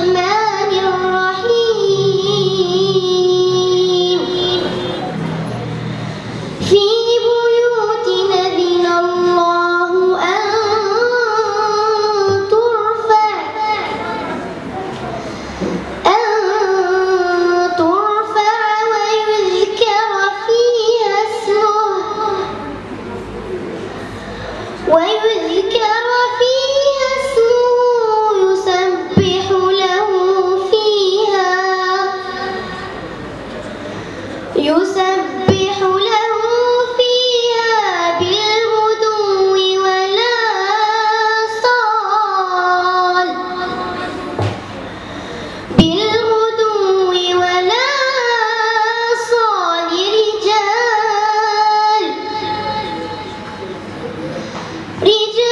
没。يسبح له فيها بالغدو والآصال بالغدو والآصال رجال. رجال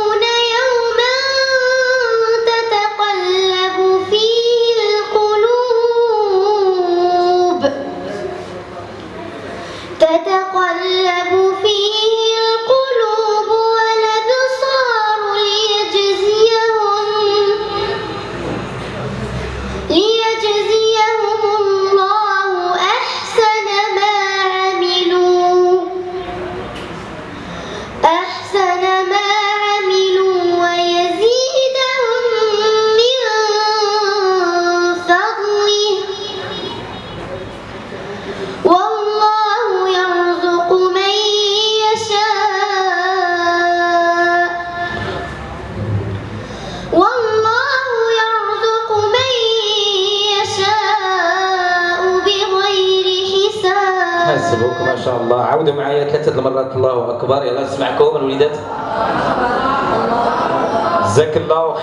أحسن ما حساب حسبك ما شاء الله عودوا معي ثلاثة مرات الله أكبر يلا نسمعكم الوليدات جزاك الله خير